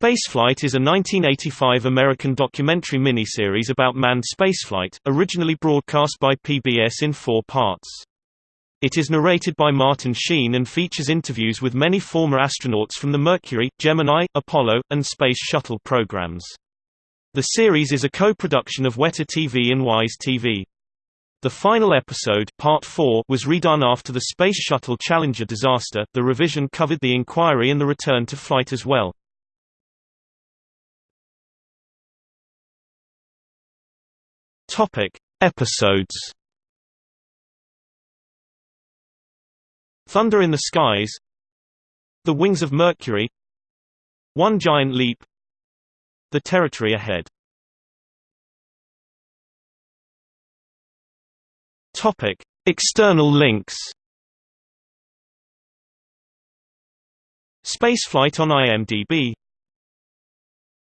Spaceflight is a 1985 American documentary miniseries about manned spaceflight, originally broadcast by PBS in four parts. It is narrated by Martin Sheen and features interviews with many former astronauts from the Mercury, Gemini, Apollo, and Space Shuttle programs. The series is a co-production of Weta TV and Wise TV. The final episode, Part 4, was redone after the Space Shuttle Challenger disaster. The revision covered the inquiry and the return to flight as well. Topic: Episodes. Thunder in the Skies, The Wings of Mercury, One Giant Leap, The Territory Ahead. Topic: External links. Spaceflight on IMDb